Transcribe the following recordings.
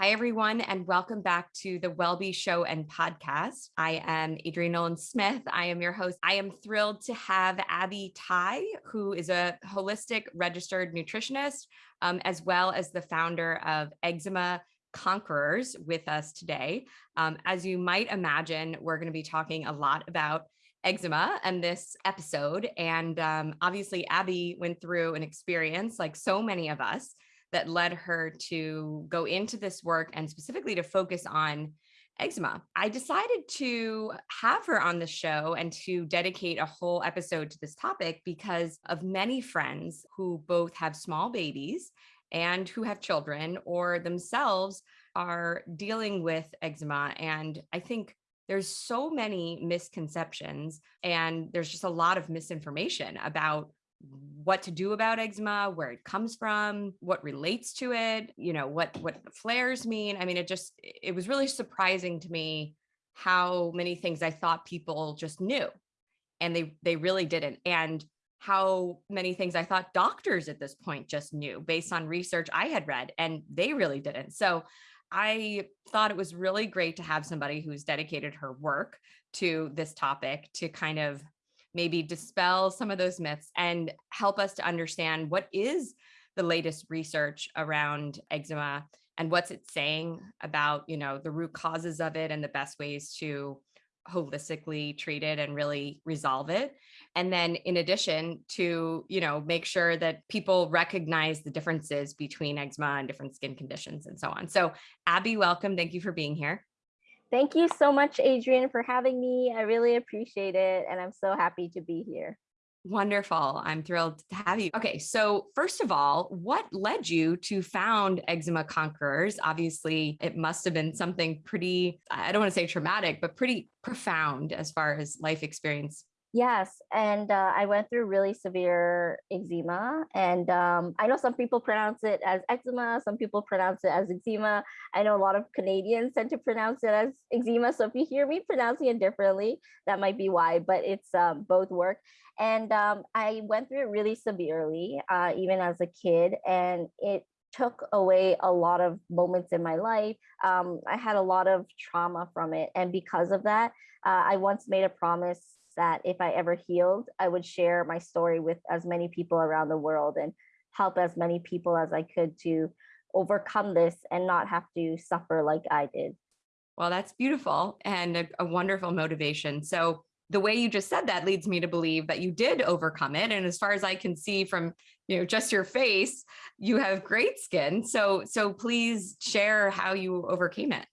Hi, everyone, and welcome back to the Wellbe Show and Podcast. I am Adrienne Nolan Smith. I am your host. I am thrilled to have Abby Tai, who is a holistic registered nutritionist, um, as well as the founder of Eczema Conquerors with us today. Um, as you might imagine, we're going to be talking a lot about eczema and this episode. And um, obviously, Abby went through an experience like so many of us that led her to go into this work and specifically to focus on eczema. I decided to have her on the show and to dedicate a whole episode to this topic because of many friends who both have small babies and who have children or themselves are dealing with eczema. And I think there's so many misconceptions and there's just a lot of misinformation about what to do about eczema, where it comes from, what relates to it, you know, what what the flares mean. I mean, it just it was really surprising to me how many things I thought people just knew and they they really didn't. And how many things I thought doctors at this point just knew based on research I had read and they really didn't. So I thought it was really great to have somebody who's dedicated her work to this topic to kind of maybe dispel some of those myths and help us to understand what is the latest research around eczema and what's it saying about, you know, the root causes of it and the best ways to holistically treat it and really resolve it. And then in addition to, you know, make sure that people recognize the differences between eczema and different skin conditions and so on. So Abby, welcome. Thank you for being here. Thank you so much, Adrienne, for having me. I really appreciate it. And I'm so happy to be here. Wonderful. I'm thrilled to have you. Okay, so first of all, what led you to found Eczema Conquerors? Obviously, it must have been something pretty, I don't want to say traumatic, but pretty profound as far as life experience Yes, and uh, I went through really severe eczema, and um, I know some people pronounce it as eczema, some people pronounce it as eczema. I know a lot of Canadians tend to pronounce it as eczema, so if you hear me pronouncing it differently, that might be why. But it's um, both work, and um, I went through it really severely, uh, even as a kid, and it took away a lot of moments in my life. Um, I had a lot of trauma from it, and because of that, uh, I once made a promise that if I ever healed, I would share my story with as many people around the world and help as many people as I could to overcome this and not have to suffer like I did. Well, that's beautiful and a, a wonderful motivation. So the way you just said that leads me to believe that you did overcome it. And as far as I can see from, you know, just your face, you have great skin. So, so please share how you overcame it.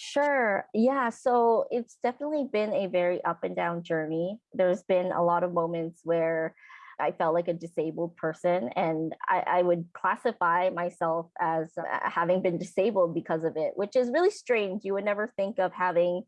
Sure. Yeah. So it's definitely been a very up and down journey. There's been a lot of moments where I felt like a disabled person, and I, I would classify myself as uh, having been disabled because of it, which is really strange. You would never think of having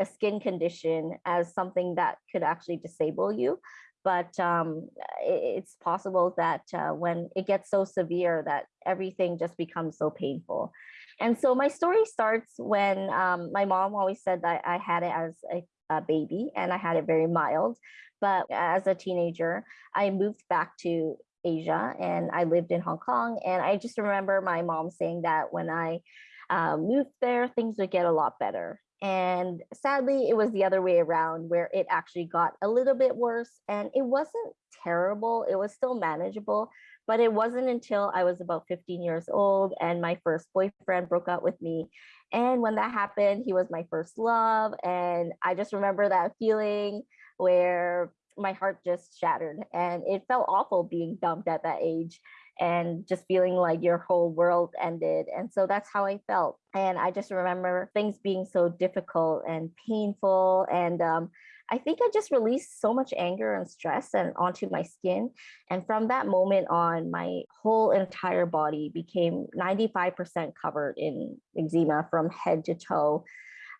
a skin condition as something that could actually disable you. But um, it's possible that uh, when it gets so severe that everything just becomes so painful. And so my story starts when um, my mom always said that I had it as a, a, baby and I had it very mild. But as a teenager, I moved back to Asia and I lived in Hong Kong. And I just remember my mom saying that when I uh, moved there, things would get a lot better. And sadly, it was the other way around where it actually got a little bit worse and it wasn't terrible. It was still manageable, but it wasn't until I was about 15 years old and my first boyfriend broke up with me. And when that happened, he was my first love. And I just remember that feeling where my heart just shattered and it felt awful being dumped at that age and just feeling like your whole world ended. And so that's how I felt. And I just remember things being so difficult and painful. And um, I think I just released so much anger and stress and onto my skin. And from that moment on, my whole entire body became 95% covered in eczema from head to toe.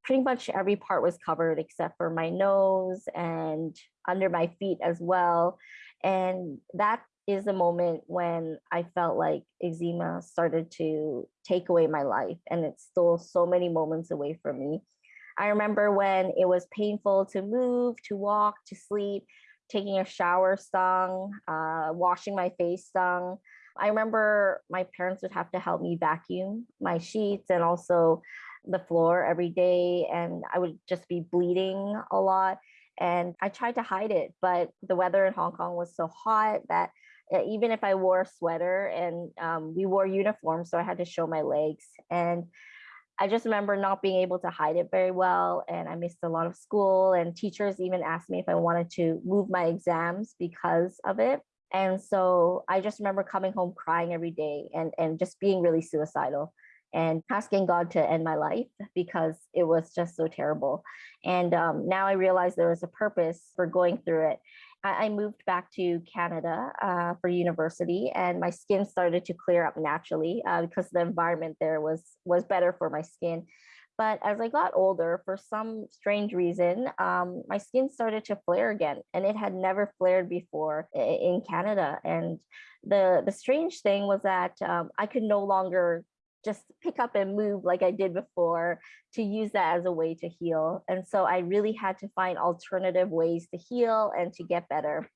Pretty much every part was covered except for my nose and under my feet as well. And that is the moment when I felt like eczema started to take away my life and it stole so many moments away from me. I remember when it was painful to move, to walk, to sleep, taking a shower stung, uh, washing my face stung. I remember my parents would have to help me vacuum my sheets and also the floor every day. And I would just be bleeding a lot. And I tried to hide it, but the weather in Hong Kong was so hot that uh, even if I wore a sweater and um, we wore uniforms, so I had to show my legs. And I just remember not being able to hide it very well. And I missed a lot of school and teachers even asked me if I wanted to move my exams because of it. And so I just remember coming home crying every day and, and just being really suicidal and asking God to end my life because it was just so terrible. And um, now I realize there was a purpose for going through it. I, I moved back to Canada uh, for university, and my skin started to clear up naturally uh, because the environment there was was better for my skin. But as I got older, for some strange reason, um, my skin started to flare again, and it had never flared before in Canada. And the the strange thing was that um, I could no longer just pick up and move like I did before to use that as a way to heal. And so I really had to find alternative ways to heal and to get better.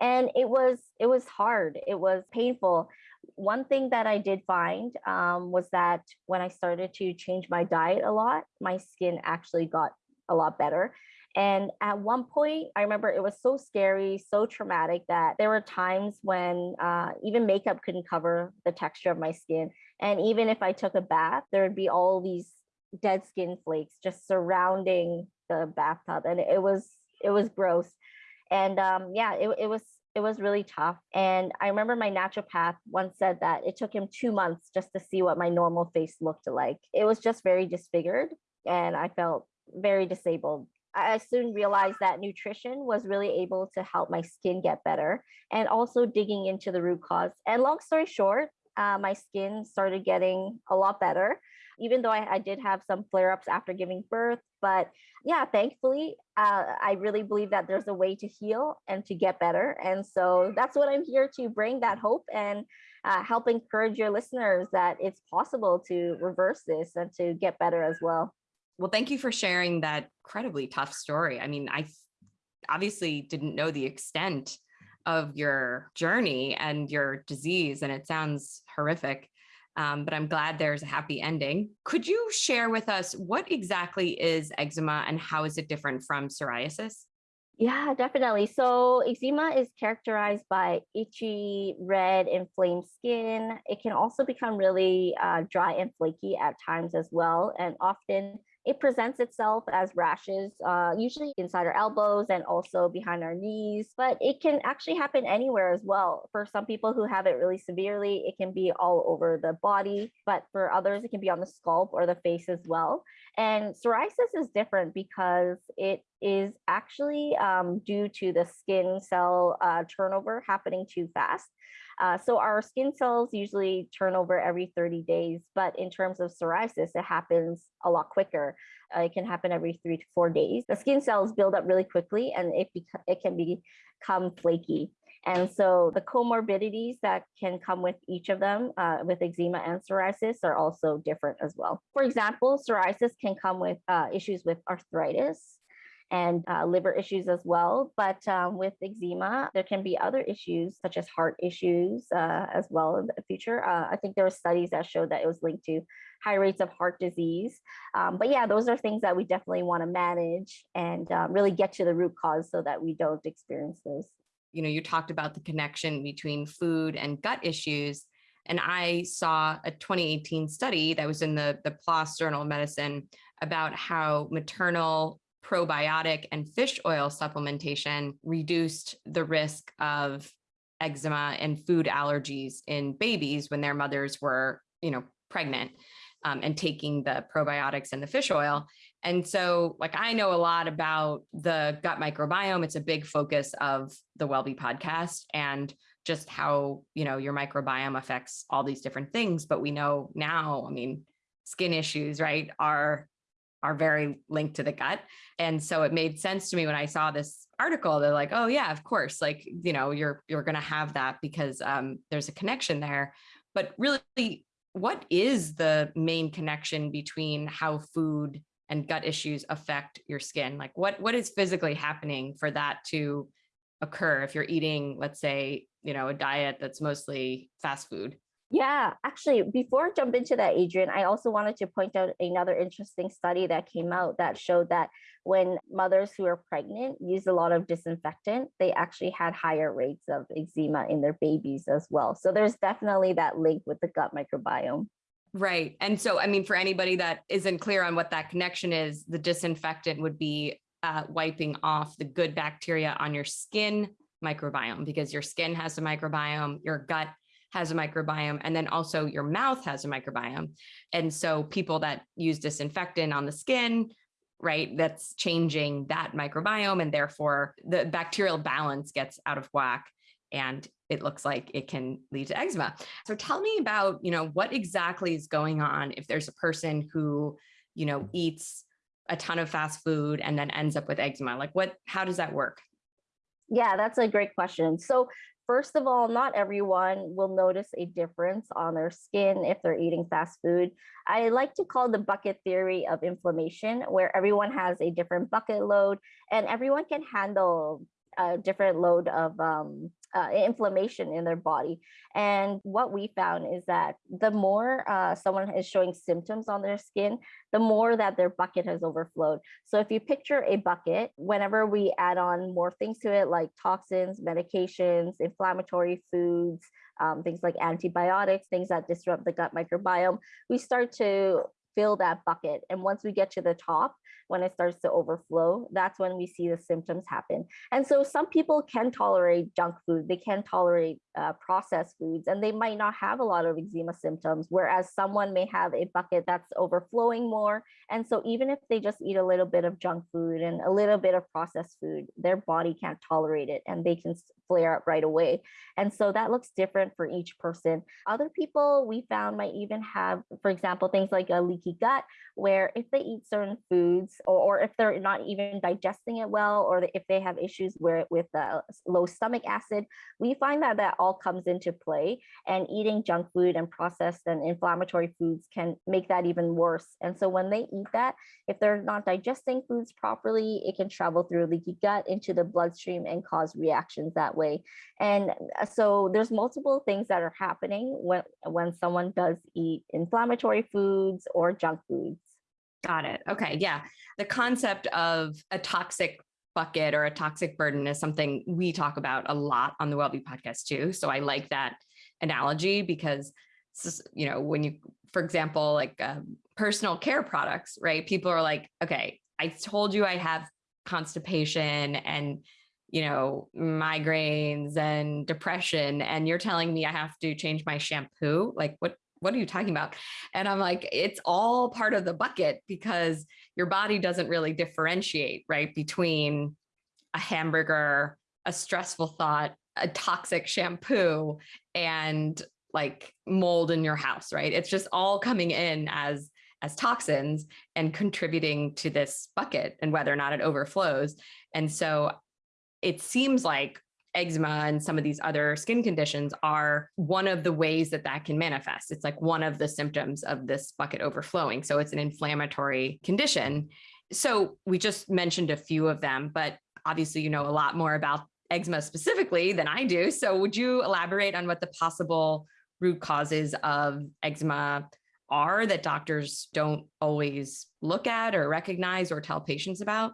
And it was it was hard. It was painful. One thing that I did find um, was that when I started to change my diet a lot, my skin actually got a lot better. And at one point, I remember it was so scary, so traumatic that there were times when uh, even makeup couldn't cover the texture of my skin. And even if I took a bath, there would be all these dead skin flakes just surrounding the bathtub. And it was, it was gross. And um, yeah, it, it was, it was really tough. And I remember my naturopath once said that it took him two months just to see what my normal face looked like. It was just very disfigured and I felt very disabled I soon realized that nutrition was really able to help my skin get better and also digging into the root cause. And long story short, uh, my skin started getting a lot better, even though I, I did have some flare ups after giving birth. But yeah, thankfully, uh, I really believe that there's a way to heal and to get better. And so that's what I'm here to bring that hope and uh, help encourage your listeners that it's possible to reverse this and to get better as well. Well, thank you for sharing that incredibly tough story. I mean, I obviously didn't know the extent of your journey and your disease, and it sounds horrific. Um, but I'm glad there's a happy ending. Could you share with us what exactly is eczema and how is it different from psoriasis? Yeah, definitely. So eczema is characterized by itchy, red, inflamed skin. It can also become really uh, dry and flaky at times as well, and often it presents itself as rashes, uh, usually inside our elbows and also behind our knees, but it can actually happen anywhere as well. For some people who have it really severely, it can be all over the body, but for others, it can be on the scalp or the face as well. And psoriasis is different because it is actually um, due to the skin cell uh, turnover happening too fast. Uh, so our skin cells usually turn over every 30 days, but in terms of psoriasis, it happens a lot quicker. Uh, it can happen every three to four days. The skin cells build up really quickly and it, it can become flaky. And so the comorbidities that can come with each of them uh, with eczema and psoriasis are also different as well. For example, psoriasis can come with uh, issues with arthritis, and uh, liver issues as well. But um, with eczema, there can be other issues such as heart issues uh, as well in the future. Uh, I think there were studies that showed that it was linked to high rates of heart disease. Um, but yeah, those are things that we definitely want to manage and um, really get to the root cause so that we don't experience those. You know, you talked about the connection between food and gut issues. And I saw a 2018 study that was in the, the PLOS Journal of Medicine about how maternal probiotic and fish oil supplementation reduced the risk of eczema and food allergies in babies when their mothers were, you know, pregnant um, and taking the probiotics and the fish oil. And so like I know a lot about the gut microbiome. It's a big focus of the WellBe podcast and just how, you know, your microbiome affects all these different things. But we know now, I mean, skin issues, right, are are very linked to the gut. And so it made sense to me when I saw this article. They're like, oh yeah, of course, like, you know, you're you're gonna have that because um, there's a connection there. But really, what is the main connection between how food and gut issues affect your skin? Like what what is physically happening for that to occur if you're eating, let's say, you know, a diet that's mostly fast food. Yeah, actually, before I jump into that, Adrienne, I also wanted to point out another interesting study that came out that showed that when mothers who are pregnant use a lot of disinfectant, they actually had higher rates of eczema in their babies as well. So there's definitely that link with the gut microbiome. Right. And so, I mean, for anybody that isn't clear on what that connection is, the disinfectant would be uh, wiping off the good bacteria on your skin microbiome because your skin has a microbiome, your gut has a microbiome, and then also your mouth has a microbiome. And so people that use disinfectant on the skin, right, that's changing that microbiome and therefore the bacterial balance gets out of whack and it looks like it can lead to eczema. So tell me about, you know, what exactly is going on if there's a person who, you know, eats a ton of fast food and then ends up with eczema? Like what, how does that work? Yeah, that's a great question. So first of all, not everyone will notice a difference on their skin if they're eating fast food. I like to call the bucket theory of inflammation, where everyone has a different bucket load and everyone can handle a different load of um, uh, inflammation in their body. And what we found is that the more uh, someone is showing symptoms on their skin, the more that their bucket has overflowed. So if you picture a bucket, whenever we add on more things to it, like toxins, medications, inflammatory foods, um, things like antibiotics, things that disrupt the gut microbiome, we start to fill that bucket. And once we get to the top, when it starts to overflow, that's when we see the symptoms happen. And so some people can tolerate junk food, they can tolerate uh, processed foods, and they might not have a lot of eczema symptoms, whereas someone may have a bucket that's overflowing more. And so even if they just eat a little bit of junk food and a little bit of processed food, their body can't tolerate it and they can flare up right away. And so that looks different for each person. Other people we found might even have, for example, things like a leaky gut, where if they eat certain foods or, or if they're not even digesting it well, or if they have issues where with the low stomach acid, we find that that all comes into play. And eating junk food and processed and inflammatory foods can make that even worse. And so when they eat that, if they're not digesting foods properly, it can travel through leaky gut into the bloodstream and cause reactions that way. And uh, so there's multiple things that are happening when, when someone does eat inflammatory foods or junk foods. Got it. Okay. Yeah. The concept of a toxic bucket or a toxic burden is something we talk about a lot on the WellBe podcast too. So I like that analogy because, you know, when you, for example, like um, personal care products, right? People are like, okay, I told you I have constipation and, you know, migraines and depression, and you're telling me I have to change my shampoo. Like what, what are you talking about? And I'm like, it's all part of the bucket because your body doesn't really differentiate, right? Between a hamburger, a stressful thought, a toxic shampoo, and like mold in your house, right? It's just all coming in as as toxins and contributing to this bucket and whether or not it overflows. And so it seems like eczema and some of these other skin conditions are one of the ways that that can manifest. It's like one of the symptoms of this bucket overflowing. So it's an inflammatory condition. So we just mentioned a few of them, but obviously you know a lot more about eczema specifically than I do. So would you elaborate on what the possible root causes of eczema are that doctors don't always look at or recognize or tell patients about?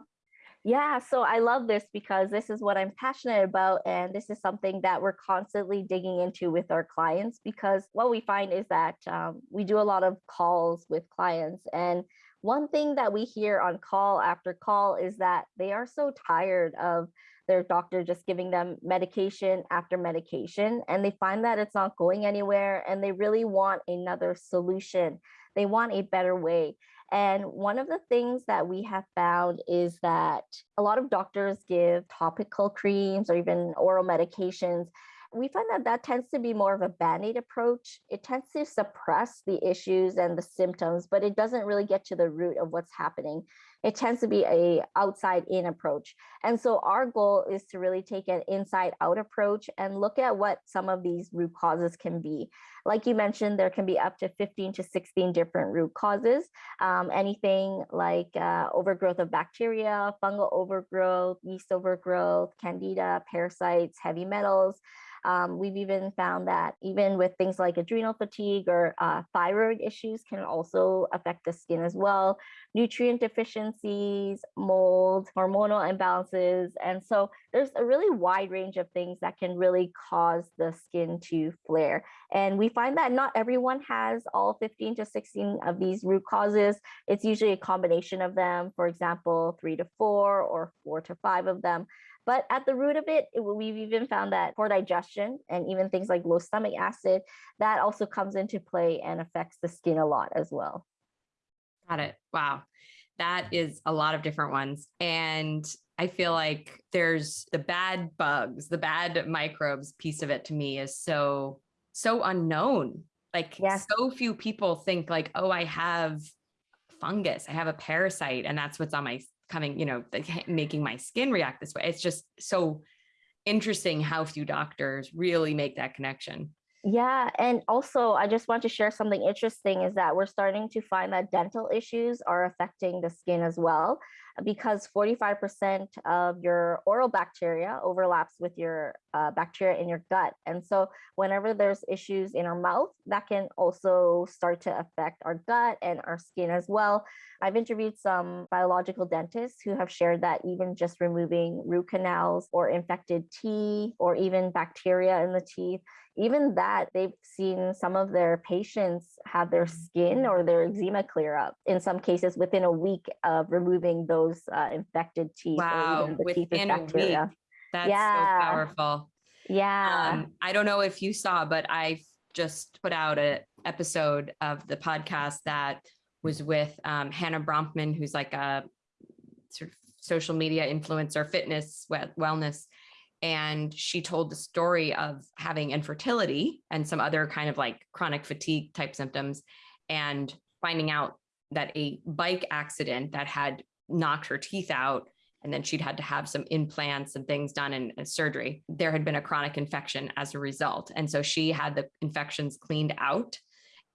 Yeah, so I love this because this is what I'm passionate about. And this is something that we're constantly digging into with our clients because what we find is that um, we do a lot of calls with clients. And one thing that we hear on call after call is that they are so tired of their doctor just giving them medication after medication and they find that it's not going anywhere and they really want another solution. They want a better way. And one of the things that we have found is that a lot of doctors give topical creams or even oral medications. We find that that tends to be more of a band-aid approach. It tends to suppress the issues and the symptoms, but it doesn't really get to the root of what's happening. It tends to be a outside in approach. And so our goal is to really take an inside out approach and look at what some of these root causes can be. Like you mentioned, there can be up to 15 to 16 different root causes. Um, anything like uh, overgrowth of bacteria, fungal overgrowth, yeast overgrowth, candida, parasites, heavy metals, um, we've even found that even with things like adrenal fatigue or uh, thyroid issues can also affect the skin as well. Nutrient deficiencies, mold, hormonal imbalances. And so there's a really wide range of things that can really cause the skin to flare. And we find that not everyone has all 15 to 16 of these root causes. It's usually a combination of them, for example, three to four or four to five of them. But at the root of it, it, we've even found that poor digestion and even things like low stomach acid, that also comes into play and affects the skin a lot as well. Got it. Wow. That is a lot of different ones. And I feel like there's the bad bugs, the bad microbes piece of it to me is so, so unknown. Like yes. so few people think like, oh, I have fungus, I have a parasite, and that's what's on my coming, you know, making my skin react this way. It's just so interesting how few doctors really make that connection. Yeah. And also, I just want to share something interesting is that we're starting to find that dental issues are affecting the skin as well because 45% of your oral bacteria overlaps with your uh, bacteria in your gut. And so whenever there's issues in our mouth, that can also start to affect our gut and our skin as well. I've interviewed some biological dentists who have shared that even just removing root canals or infected teeth or even bacteria in the teeth even that they've seen some of their patients have their skin or their eczema clear up in some cases within a week of removing those uh, infected teeth wow within a week. that's yeah. so powerful. Yeah. Um, i don't know if you saw but i just put out an episode of the podcast that was with um, hannah Bronfman, who's like a sort of social media influencer fitness wellness. And she told the story of having infertility and some other kind of like chronic fatigue type symptoms and finding out that a bike accident that had knocked her teeth out and then she'd had to have some implants and things done in, in surgery there had been a chronic infection as a result and so she had the infections cleaned out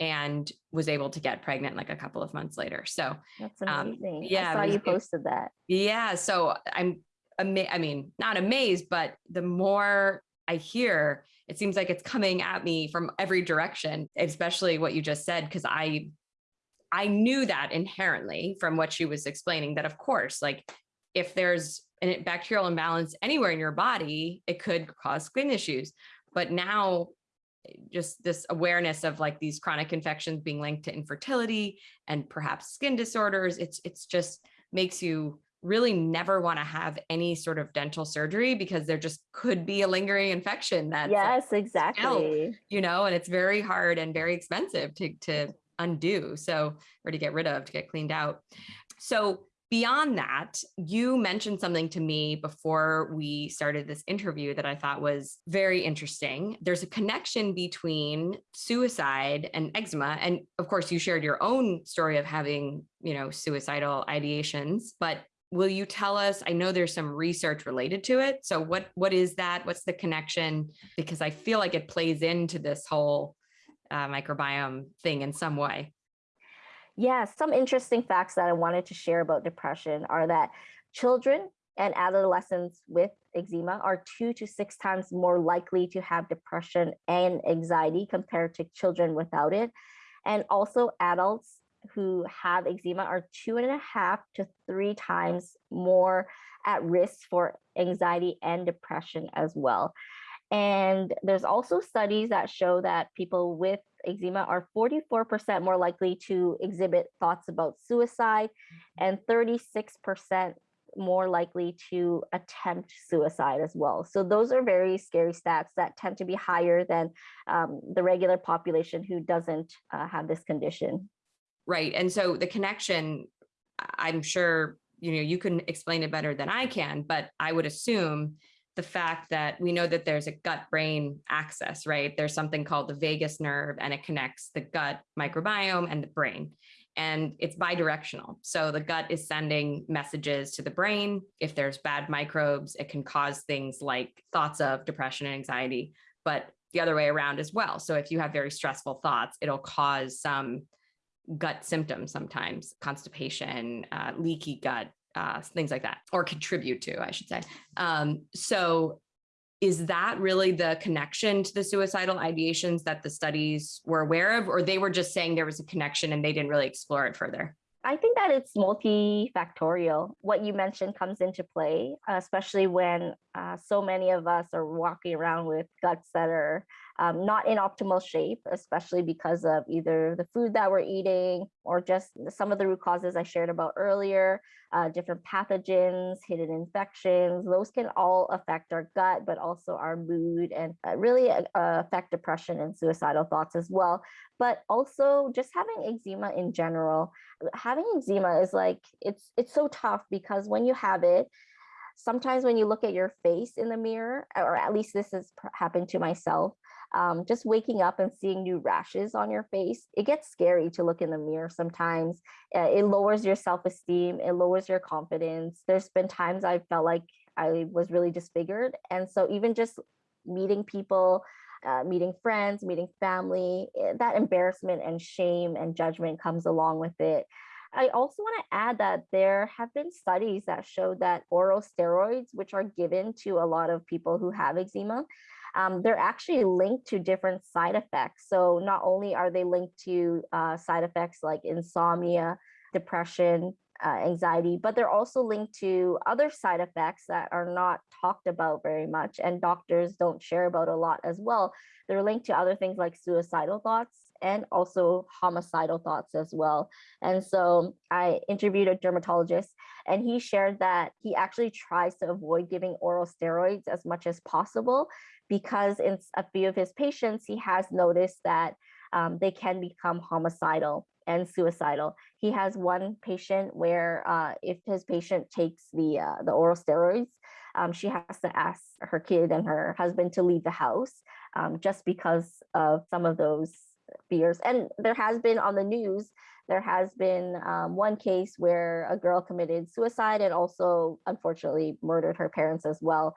and was able to get pregnant like a couple of months later. So that's um, amazing. Um, yeah, I saw you posted that. Yeah. So I'm ama- I mean, not amazed, but the more I hear, it seems like it's coming at me from every direction, especially what you just said, because I I knew that inherently from what she was explaining that of course, like if there's a bacterial imbalance anywhere in your body, it could cause skin issues. But now just this awareness of like these chronic infections being linked to infertility and perhaps skin disorders, it's it's just makes you really never want to have any sort of dental surgery because there just could be a lingering infection that yes exactly you know and it's very hard and very expensive to to undo so or to get rid of to get cleaned out. So beyond that you mentioned something to me before we started this interview that i thought was very interesting. There's a connection between suicide and eczema and of course you shared your own story of having you know suicidal ideations but will you tell us i know there's some research related to it so what what is that? What's the connection? Because i feel like it plays into this whole uh, microbiome thing in some way yeah some interesting facts that i wanted to share about depression are that children and adolescents with eczema are two to six times more likely to have depression and anxiety compared to children without it and also adults who have eczema are two and a half to three times more at risk for anxiety and depression as well. And there's also studies that show that people with eczema are 44% more likely to exhibit thoughts about suicide and 36% more likely to attempt suicide as well. So those are very scary stats that tend to be higher than um, the regular population who doesn't uh, have this condition. Right. And so the connection, I'm sure, you know, you can explain it better than I can, but I would assume the fact that we know that there's a gut brain axis, right? There's something called the vagus nerve and it connects the gut microbiome and the brain. and it's bidirectional. So the gut is sending messages to the brain. If there's bad microbes, it can cause things like thoughts of depression and anxiety, but the other way around as well. So if you have very stressful thoughts, it'll cause some gut symptoms sometimes, constipation, uh, leaky gut, uh, things like that, or contribute to, I should say. Um, so is that really the connection to the suicidal ideations that the studies were aware of, or they were just saying there was a connection and they didn't really explore it further? I think that it's multifactorial. What you mentioned comes into play, especially when uh, so many of us are walking around with guts that are um, not in optimal shape, especially because of either the food that we're eating or just some of the root causes I shared about earlier, uh, different pathogens, hidden infections. Those can all affect our gut, but also our mood and uh, really uh, affect depression and suicidal thoughts as well. But also just having eczema in general. Having eczema is like, it's, it's so tough because when you have it, sometimes when you look at your face in the mirror, or at least this has happened to myself, um, just waking up and seeing new rashes on your face, it gets scary to look in the mirror sometimes. Uh, it lowers your self-esteem, it lowers your confidence. There's been times I felt like I was really disfigured. And so even just meeting people, uh, meeting friends, meeting family, eh, that embarrassment and shame and judgment comes along with it. I also want to add that there have been studies that show that oral steroids, which are given to a lot of people who have eczema, um, they're actually linked to different side effects. So not only are they linked to uh, side effects like insomnia, depression, uh, anxiety, but they're also linked to other side effects that are not talked about very much and doctors don't share about a lot as well. They're linked to other things like suicidal thoughts and also homicidal thoughts as well. And so I interviewed a dermatologist and he shared that he actually tries to avoid giving oral steroids as much as possible because in a few of his patients, he has noticed that um, they can become homicidal and suicidal. He has one patient where uh, if his patient takes the uh, the oral steroids, um, she has to ask her kid and her husband to leave the house um, just because of some of those fears. And there has been on the news, there has been um, one case where a girl committed suicide and also unfortunately murdered her parents as well.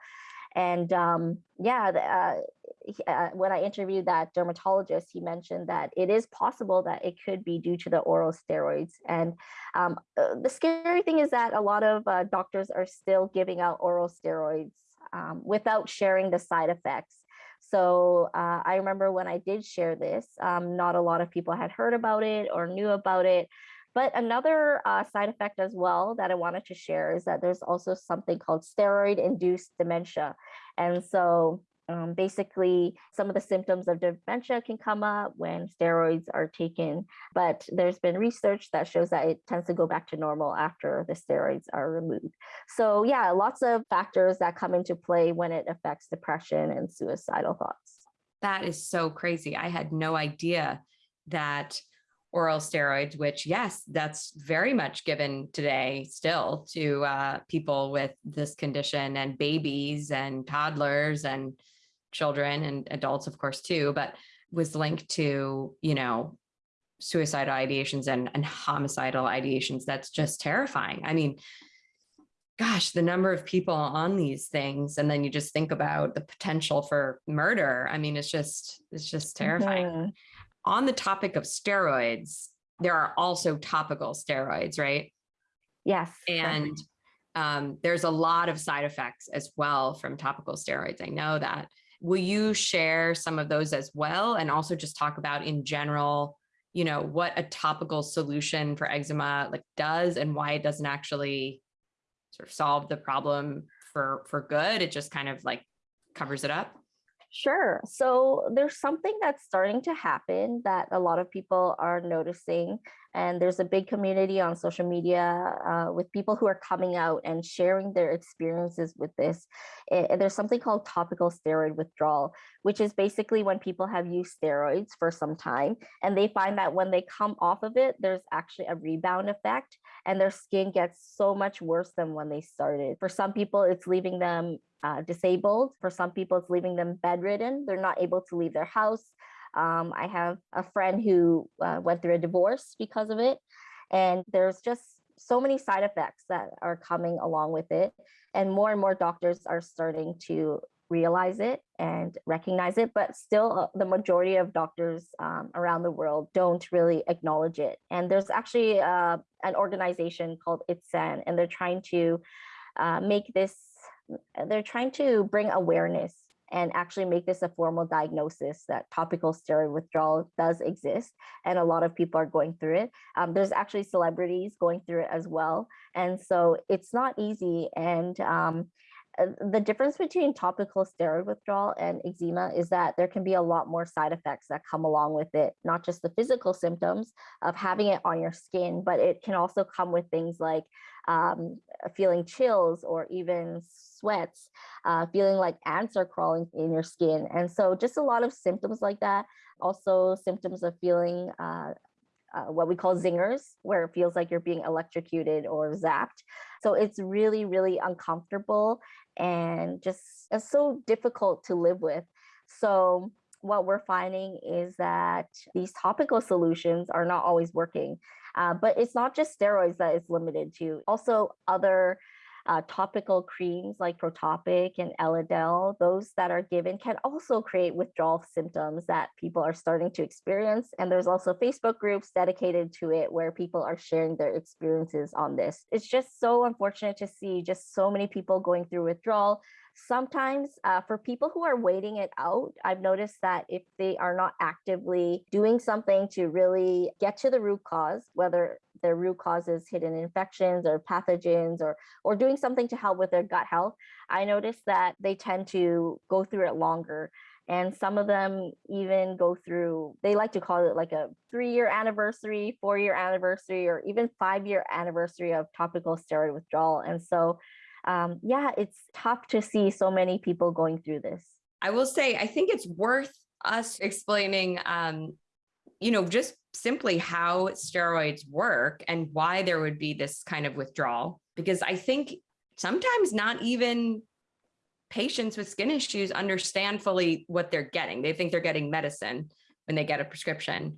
And um, yeah, uh, uh, when I interviewed that dermatologist, he mentioned that it is possible that it could be due to the oral steroids. And um, uh, the scary thing is that a lot of uh, doctors are still giving out oral steroids um, without sharing the side effects. So uh, I remember when I did share this, um, not a lot of people had heard about it or knew about it. But another uh, side effect as well that I wanted to share is that there's also something called steroid-induced dementia. And so um, basically some of the symptoms of dementia can come up when steroids are taken, but there's been research that shows that it tends to go back to normal after the steroids are removed. So yeah, lots of factors that come into play when it affects depression and suicidal thoughts. That is so crazy. I had no idea that oral steroids, which yes, that's very much given today still to uh, people with this condition and babies and toddlers and children and adults, of course, too, but was linked to, you know, suicidal ideations and, and homicidal ideations. That's just terrifying. I mean, gosh, the number of people on these things, and then you just think about the potential for murder. I mean, it's just, it's just terrifying. -hmm on the topic of steroids, there are also topical steroids, right? Yes. And um, there's a lot of side effects as well from topical steroids. I know that. Will you share some of those as well? And also just talk about in general, you know, what a topical solution for eczema like does and why it doesn't actually sort of solve the problem for, for good. It just kind of like covers it up. Sure. So there's something that's starting to happen that a lot of people are noticing. And there's a big community on social media uh, with people who are coming out and sharing their experiences with this. It, there's something called topical steroid withdrawal, which is basically when people have used steroids for some time and they find that when they come off of it, there's actually a rebound effect and their skin gets so much worse than when they started. For some people, it's leaving them uh, disabled. For some people, it's leaving them bedridden. They're not able to leave their house. Um, I have a friend who uh, went through a divorce because of it. And there's just so many side effects that are coming along with it. And more and more doctors are starting to realize it and recognize it, but still uh, the majority of doctors um, around the world don't really acknowledge it. And there's actually uh, an organization called ITSAN, and they're trying to uh, make this, they're trying to bring awareness and actually make this a formal diagnosis that topical steroid withdrawal does exist and a lot of people are going through it. Um, there's actually celebrities going through it as well. And so it's not easy and um, the difference between topical steroid withdrawal and eczema is that there can be a lot more side effects that come along with it, not just the physical symptoms of having it on your skin, but it can also come with things like um, feeling chills or even sweats, uh, feeling like ants are crawling in your skin. And so just a lot of symptoms like that. Also symptoms of feeling uh, uh, what we call zingers, where it feels like you're being electrocuted or zapped. So it's really, really uncomfortable and just it's so difficult to live with. So what we're finding is that these topical solutions are not always working. Uh, but it's not just steroids that it's limited to. Also other uh, topical creams like Protopic and Elidel, those that are given can also create withdrawal symptoms that people are starting to experience. And there's also Facebook groups dedicated to it where people are sharing their experiences on this. It's just so unfortunate to see just so many people going through withdrawal sometimes uh, for people who are waiting it out, I've noticed that if they are not actively doing something to really get to the root cause, whether their root causes hidden infections or pathogens or or doing something to help with their gut health i noticed that they tend to go through it longer. And some of them even go through they like to call it like a three year anniversary four year anniversary or even five year anniversary of topical steroid withdrawal. And so um, yeah it's tough to see so many people going through this. I will say i think it's worth us explaining um, you know just simply how steroids work and why there would be this kind of withdrawal. Because I think sometimes not even patients with skin issues understand fully what they're getting. They think they're getting medicine when they get a prescription,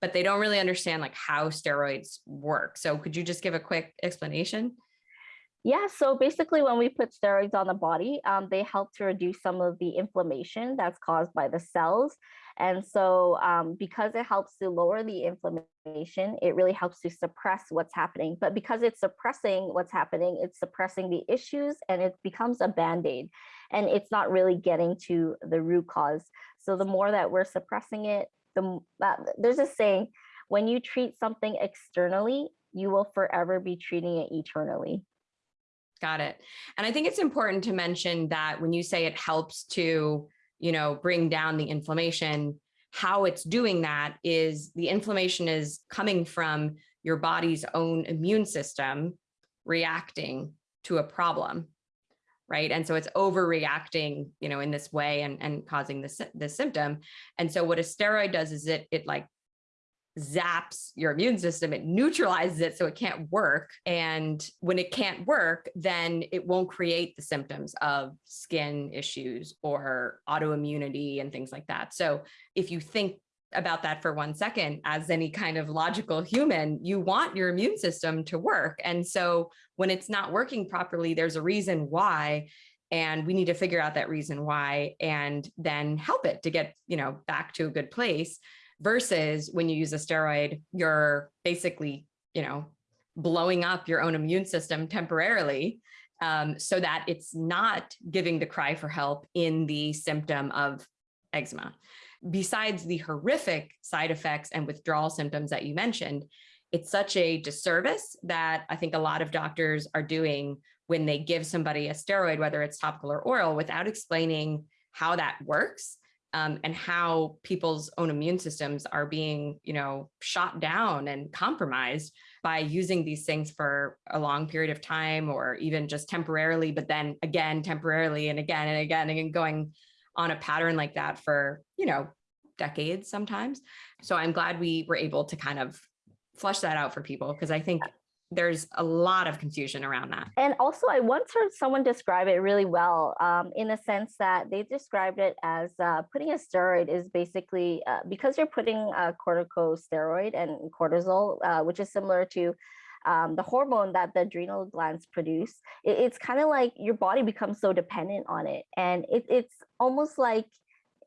but they don't really understand like how steroids work. So could you just give a quick explanation? Yeah, so basically when we put steroids on the body, um, they help to reduce some of the inflammation that's caused by the cells. And so um, because it helps to lower the inflammation, it really helps to suppress what's happening. But because it's suppressing what's happening, it's suppressing the issues and it becomes a band-aid and it's not really getting to the root cause. So the more that we're suppressing it, the uh, there's a saying, when you treat something externally, you will forever be treating it eternally. Got it. And I think it's important to mention that when you say it helps to, you know, bring down the inflammation, how it's doing that is the inflammation is coming from your body's own immune system reacting to a problem right? And so it's overreacting you know in this way and and causing this this symptom. And so what a steroid does is it it like zaps your immune system, it neutralizes it so it can't work. And when it can't work, then it won't create the symptoms of skin issues or autoimmunity and things like that. So if you think about that for one second, as any kind of logical human, you want your immune system to work. And so when it's not working properly, there's a reason why and we need to figure out that reason why and then help it to get you know back to a good place versus when you use a steroid, you're basically, you know, blowing up your own immune system temporarily um, so that it's not giving the cry for help in the symptom of eczema. Besides the horrific side effects and withdrawal symptoms that you mentioned, it's such a disservice that I think a lot of doctors are doing when they give somebody a steroid, whether it's topical or oral, without explaining how that works um, and how people's own immune systems are being, you know, shot down and compromised by using these things for a long period of time or even just temporarily, but then again, temporarily and again and again and going on a pattern like that for, you know, decades sometimes. So I'm glad we were able to kind of flush that out for people because I think there's a lot of confusion around that. And also, I once heard someone describe it really well um, in a sense that they described it as uh, putting a steroid is basically uh, because you're putting a corticosteroid and cortisol, uh, which is similar to um, the hormone that the adrenal glands produce. It, it's kind of like your body becomes so dependent on it. And it, it's almost like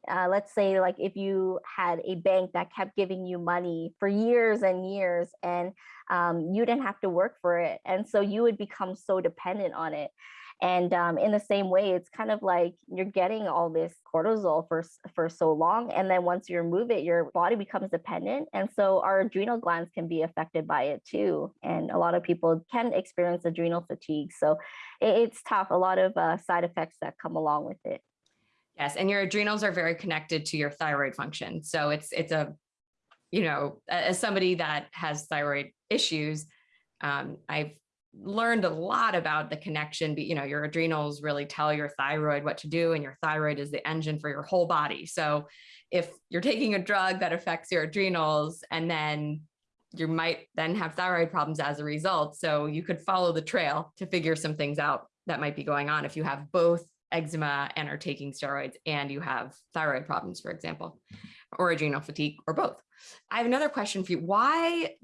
uh, let's say like if you had a bank that kept giving you money for years and years and um, you didn't have to work for it and so you would become so dependent on it and um, in the same way it's kind of like you're getting all this cortisol for for so long and then once you remove it your body becomes dependent and so our adrenal glands can be affected by it too and a lot of people can experience adrenal fatigue so it, it's tough a lot of uh, side effects that come along with it Yes, and your adrenals are very connected to your thyroid function. So it's it's a, you know, as somebody that has thyroid issues, um, I've learned a lot about the connection. But you know, your adrenals really tell your thyroid what to do, and your thyroid is the engine for your whole body. So if you're taking a drug that affects your adrenals, and then you might then have thyroid problems as a result. So you could follow the trail to figure some things out that might be going on if you have both eczema and are taking steroids and you have thyroid problems, for example, or adrenal fatigue or both. I have another question for you. Why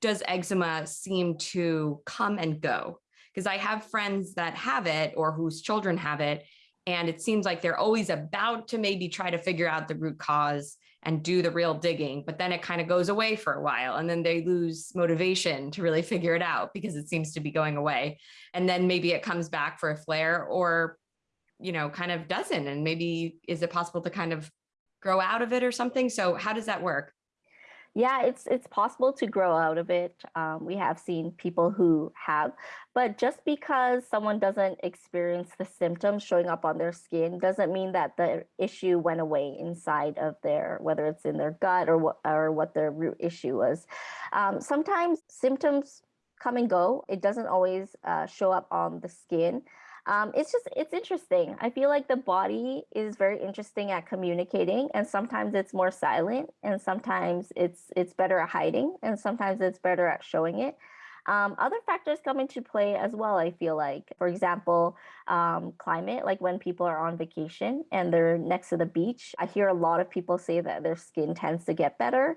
does eczema seem to come and go? Because I have friends that have it or whose children have it, and it seems like they're always about to maybe try to figure out the root cause and do the real digging, but then it kind of goes away for a while and then they lose motivation to really figure it out because it seems to be going away. And then maybe it comes back for a flare or you know, kind of doesn't? And maybe is it possible to kind of grow out of it or something? So how does that work? Yeah, it's it's possible to grow out of it. Um, we have seen people who have, but just because someone doesn't experience the symptoms showing up on their skin doesn't mean that the issue went away inside of their, whether it's in their gut or what or what their root issue was. Um, sometimes symptoms come and go. It doesn't always uh, show up on the skin um, it's just it's interesting. I feel like the body is very interesting at communicating and sometimes it's more silent and sometimes it's it's better at hiding and sometimes it's better at showing it. Um, other factors come into play as well i feel like. For example um, climate like when people are on vacation and they're next to the beach i hear a lot of people say that their skin tends to get better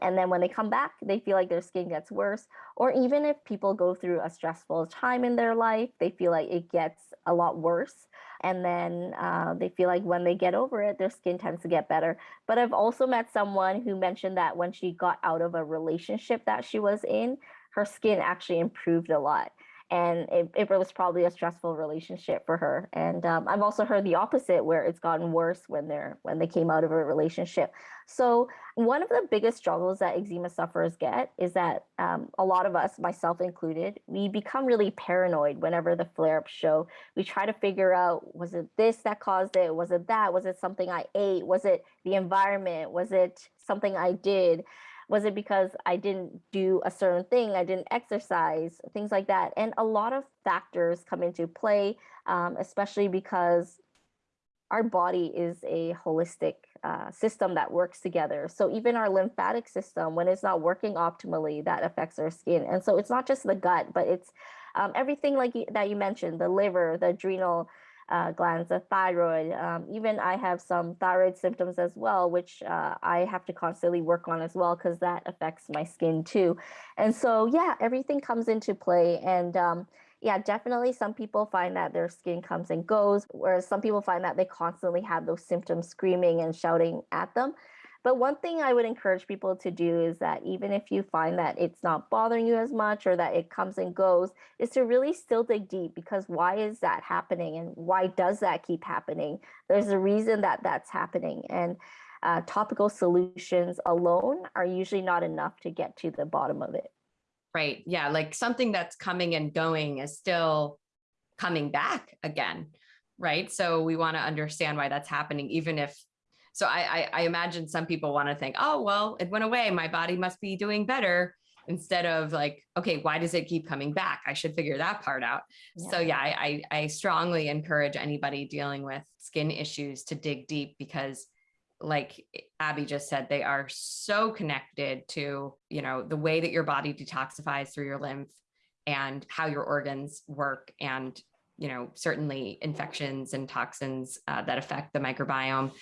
and then when they come back, they feel like their skin gets worse. Or even if people go through a stressful time in their life, they feel like it gets a lot worse. And then uh, they feel like when they get over it, their skin tends to get better. But I've also met someone who mentioned that when she got out of a relationship that she was in, her skin actually improved a lot and it, it was probably a stressful relationship for her. And um, i've also heard the opposite where it's gotten worse when they're when they came out of a relationship. So one of the biggest struggles that eczema sufferers get is that um, a lot of us myself included we become really paranoid whenever the flare-ups show. We try to figure out was it this that caused it? Was it that? Was it something i ate? Was it the environment? Was it something i did was it because I didn't do a certain thing? I didn't exercise, things like that. And a lot of factors come into play, um, especially because our body is a holistic uh, system that works together. So even our lymphatic system, when it's not working optimally, that affects our skin. And so it's not just the gut, but it's um, everything like that you mentioned, the liver, the adrenal, uh, glands, the thyroid. Um, even I have some thyroid symptoms as well, which uh, I have to constantly work on as well because that affects my skin too. And so, yeah, everything comes into play. And um, yeah, definitely some people find that their skin comes and goes, whereas some people find that they constantly have those symptoms screaming and shouting at them. But one thing I would encourage people to do is that even if you find that it's not bothering you as much or that it comes and goes, is to really still dig deep because why is that happening and why does that keep happening? There's a reason that that's happening. And uh, topical solutions alone are usually not enough to get to the bottom of it. Right. Yeah. Like something that's coming and going is still coming back again. Right. So we want to understand why that's happening, even if so I, I, I imagine some people want to think, oh, well, it went away. My body must be doing better instead of like, okay, why does it keep coming back? I should figure that part out. Yeah. So yeah, I, I, I strongly encourage anybody dealing with skin issues to dig deep because like Abby just said, they are so connected to, you know, the way that your body detoxifies through your lymph and how your organs work and you know certainly infections and toxins uh, that affect the microbiome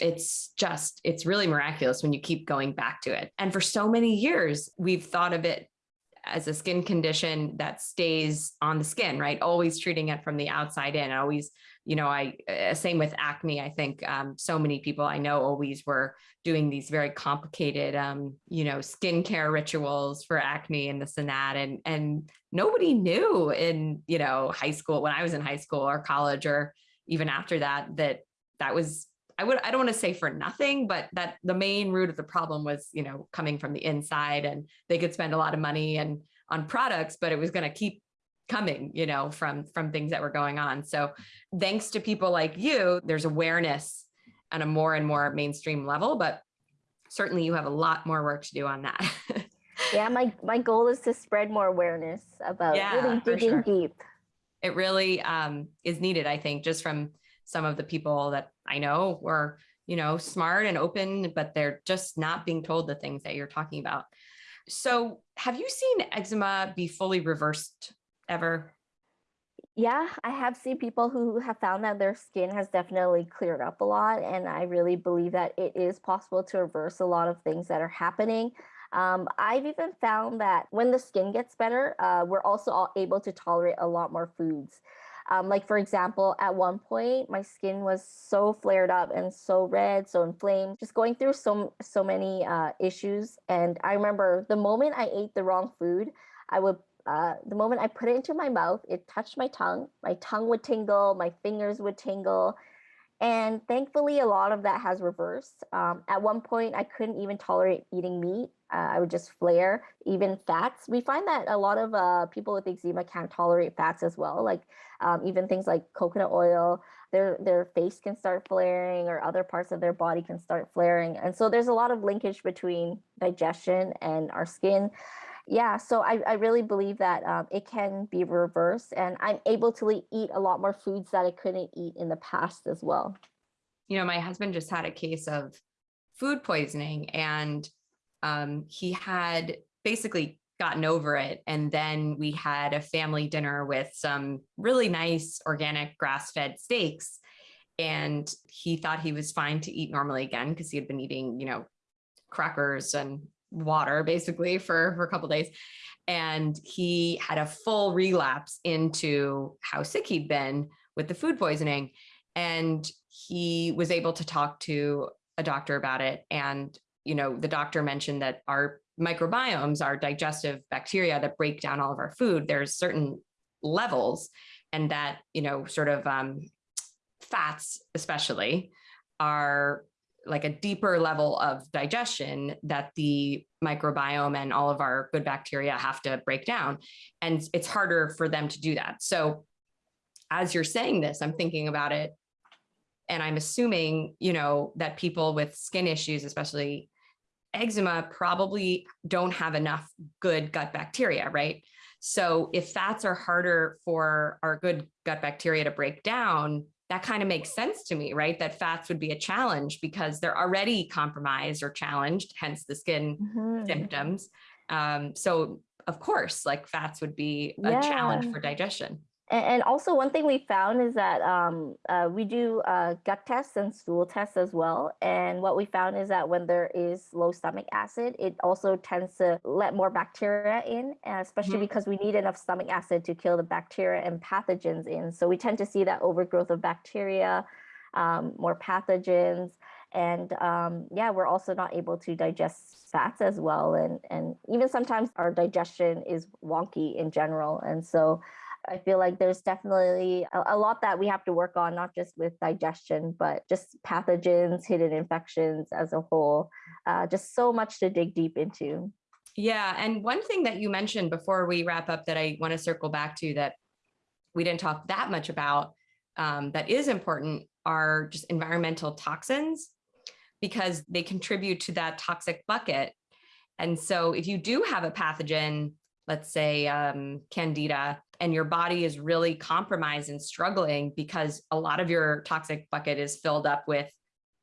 it's just it's really miraculous when you keep going back to it. And for so many years we've thought of it as a skin condition that stays on the skin right? Always treating it from the outside in. Always you know i uh, same with acne i think um, so many people i know always were doing these very complicated um, you know skincare rituals for acne and this and that. And and nobody knew in you know high school when i was in high school or college or even after that that that was I would I don't want to say for nothing, but that the main root of the problem was, you know, coming from the inside and they could spend a lot of money and on products, but it was going to keep coming, you know, from from things that were going on. So thanks to people like you, there's awareness on a more and more mainstream level, but certainly you have a lot more work to do on that. yeah, my my goal is to spread more awareness about yeah, really digging sure. deep. It really um, is needed, I think, just from some of the people that I know were, you know, smart and open, but they're just not being told the things that you're talking about. So have you seen eczema be fully reversed ever? Yeah, I have seen people who have found that their skin has definitely cleared up a lot. And I really believe that it is possible to reverse a lot of things that are happening. Um, I've even found that when the skin gets better, uh, we're also able to tolerate a lot more foods. Um, like for example, at one point, my skin was so flared up and so red, so inflamed, just going through so so many uh, issues. And I remember the moment I ate the wrong food, I would. Uh, the moment I put it into my mouth, it touched my tongue. My tongue would tingle, my fingers would tingle, and thankfully, a lot of that has reversed. Um, at one point, I couldn't even tolerate eating meat. Uh, I would just flare, even fats. We find that a lot of uh, people with eczema can't tolerate fats as well, like um, even things like coconut oil. Their, their face can start flaring or other parts of their body can start flaring. And so there's a lot of linkage between digestion and our skin yeah, so I, I really believe that um, it can be reversed and I'm able to eat a lot more foods that I couldn't eat in the past as well. You know, my husband just had a case of food poisoning and um, he had basically gotten over it. And then we had a family dinner with some really nice organic grass fed steaks. And he thought he was fine to eat normally again because he had been eating, you know, crackers and water basically for, for a couple days. And he had a full relapse into how sick he'd been with the food poisoning. And he was able to talk to a doctor about it. And, you know, the doctor mentioned that our microbiomes, our digestive bacteria that break down all of our food, there's certain levels and that, you know, sort of um, fats especially are like a deeper level of digestion that the microbiome and all of our good bacteria have to break down. And it's harder for them to do that. So as you're saying this, I'm thinking about it and I'm assuming, you know, that people with skin issues, especially eczema, probably don't have enough good gut bacteria, right? So if fats are harder for our good gut bacteria to break down, that kind of makes sense to me, right? That fats would be a challenge because they're already compromised or challenged, hence the skin mm-hmm. symptoms. Um, so of course, like fats would be a yeah. challenge for digestion. And also one thing we found is that um, uh, we do uh, gut tests and stool tests as well. And what we found is that when there is low stomach acid, it also tends to let more bacteria in, especially mm-hmm. because we need enough stomach acid to kill the bacteria and pathogens in. So we tend to see that overgrowth of bacteria, um, more pathogens. And um, yeah, we're also not able to digest fats as well. And, and even sometimes our digestion is wonky in general. And so I feel like there's definitely a, lot that we have to work on, not just with digestion, but just pathogens, hidden infections as a whole. Uh, just so much to dig deep into. Yeah. And one thing that you mentioned before we wrap up that I want to circle back to that we didn't talk that much about um, that is important are just environmental toxins because they contribute to that toxic bucket. And so if you do have a pathogen, let's say um, candida, and your body is really compromised and struggling because a lot of your toxic bucket is filled up with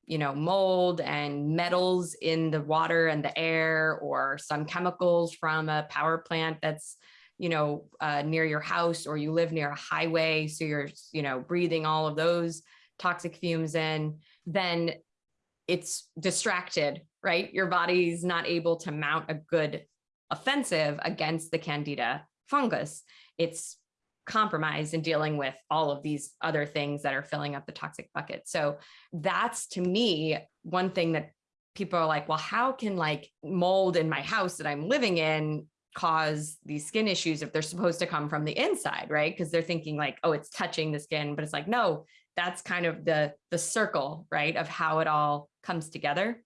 you know mold and metals in the water and the air or some chemicals from a power plant that's you know, uh, near your house or you live near a highway, so you're, you know, breathing all of those toxic fumes in, then it's distracted, right? Your body's not able to mount a good offensive against the candida fungus. It's compromised in dealing with all of these other things that are filling up the toxic bucket. So that's to me, one thing that people are like, well, how can like mold in my house that I'm living in cause these skin issues if they're supposed to come from the inside, right? Because they're thinking like, oh, it's touching the skin, but it's like, no, that's kind of the the circle, right, of how it all comes together.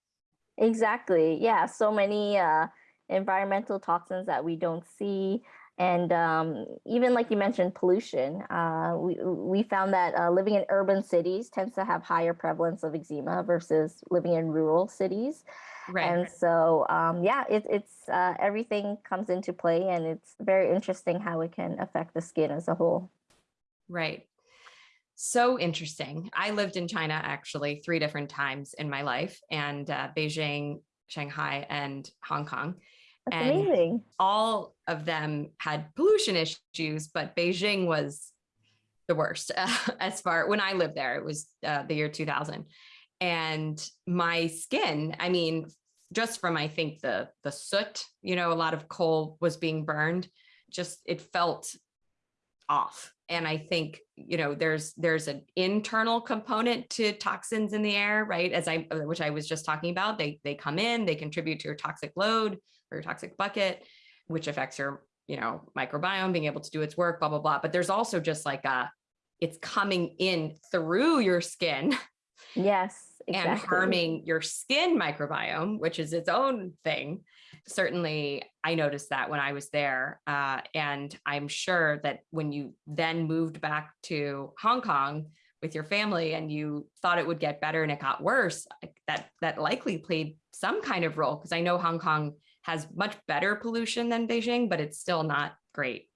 Exactly. Yeah. So many uh, environmental toxins that we don't see. And um, even like you mentioned pollution uh, we, we found that uh, living in urban cities tends to have higher prevalence of eczema versus living in rural cities. Right and so um, yeah it, it's uh, everything comes into play and it's very interesting how it can affect the skin as a whole. Right. So interesting. I lived in china actually three different times in my life and uh, beijing shanghai and hong kong that's and amazing. all of them had pollution issues, but Beijing was the worst uh, as far when I lived there. It was uh, the year 2000. And my skin, I mean, just from I think the the soot, you know, a lot of coal was being burned, just it felt off. And I think, you know, there's there's an internal component to toxins in the air, right? As I uh, which I was just talking about, they they come in, they contribute to your toxic load or your toxic bucket, which affects your, you know, microbiome being able to do its work, blah, blah, blah. But there's also just like a, it's coming in through your skin. Yes. Exactly. And harming your skin microbiome, which is its own thing. Certainly, I noticed that when I was there. Uh, and I'm sure that when you then moved back to Hong Kong, with your family and you thought it would get better and it got worse that that likely played some kind of role because i know hong kong has much better pollution than Beijing, but it's still not great.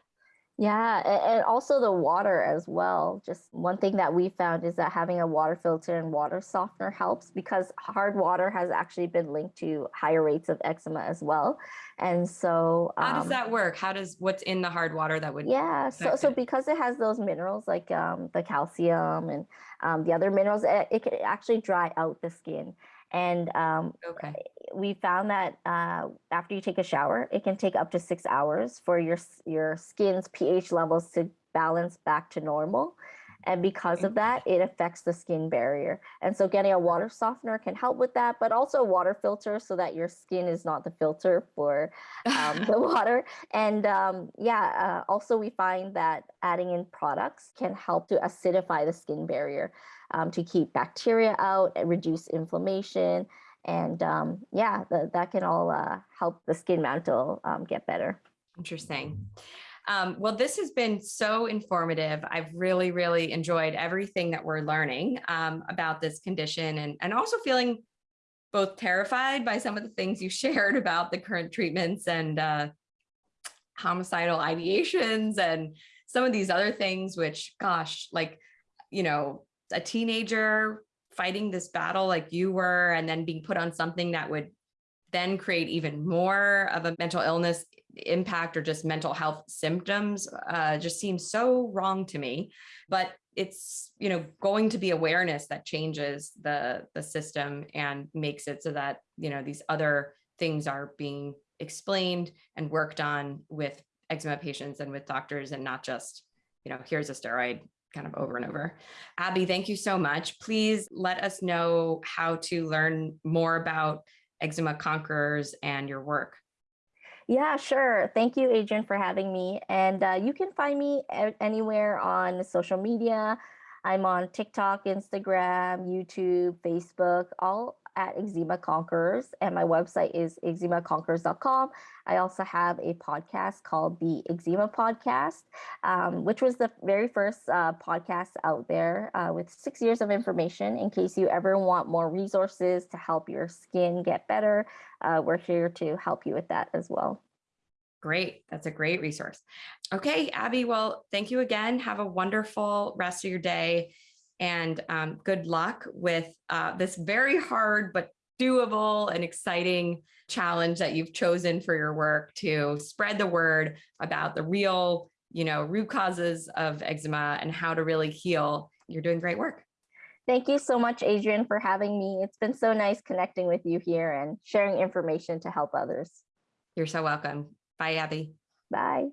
Yeah, and also the water as well. Just one thing that we found is that having a water filter and water softener helps because hard water has actually been linked to higher rates of eczema as well. And so, how um, does that work? How does what's in the hard water that would? Yeah, so so because it has those minerals like um, the calcium and um, the other minerals, it, it can actually dry out the skin. And um, okay. we found that uh, after you take a shower, it can take up to six hours for your your skin's pH levels to balance back to normal. And because of that, it affects the skin barrier. And so getting a water softener can help with that, but also a water filter so that your skin is not the filter for um, the water. And um, yeah, uh, also we find that adding in products can help to acidify the skin barrier um, to keep bacteria out and reduce inflammation. And um, yeah, the, that can all uh, help the skin mantle um, get better. Interesting. Um, well, this has been so informative. I've really, really enjoyed everything that we're learning um, about this condition and, and also feeling both terrified by some of the things you shared about the current treatments and uh, homicidal ideations and some of these other things, which gosh, like, you know, a teenager fighting this battle like you were and then being put on something that would then create even more of a mental illness impact or just mental health symptoms uh, just seems so wrong to me but it's you know going to be awareness that changes the the system and makes it so that you know these other things are being explained and worked on with eczema patients and with doctors and not just you know here's a steroid kind of over and over. Abby, thank you so much. Please let us know how to learn more about Eczema Conquerors and your work. Yeah, sure. Thank you, Adrienne, for having me. And uh, you can find me anywhere on social media. I'm on TikTok, Instagram, YouTube, Facebook, all at Eczema Conquerors, and my website is eczemaconquerors.com. I also have a podcast called the Eczema Podcast, um, which was the very first uh, podcast out there uh, with six years of information. In case you ever want more resources to help your skin get better, uh, we're here to help you with that as well. Great. That's a great resource. Okay, Abby, well, thank you again. Have a wonderful rest of your day and um, good luck with uh, this very hard but doable and exciting challenge that you've chosen for your work to spread the word about the real, you know, root causes of eczema and how to really heal. You're doing great work. Thank you so much, Adrienne, for having me. It's been so nice connecting with you here and sharing information to help others. You're so welcome. Bye, Abby. Bye.